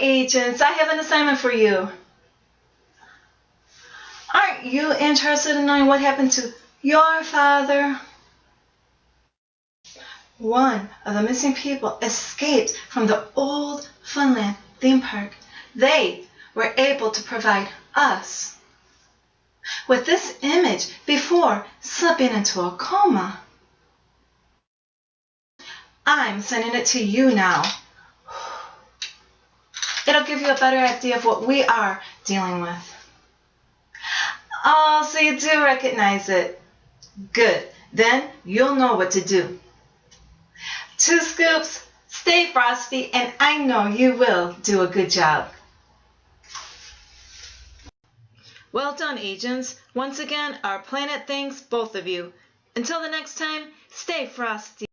Agents. I have an assignment for you. Aren't you interested in knowing what happened to your father? One of the missing people escaped from the old Funland theme park. They were able to provide us with this image before slipping into a coma. I'm sending it to you now. It'll give you a better idea of what we are dealing with. Oh, so you do recognize it. Good. Then you'll know what to do. Two scoops, stay frosty, and I know you will do a good job. Well done, agents. Once again, our planet thanks both of you. Until the next time, stay frosty.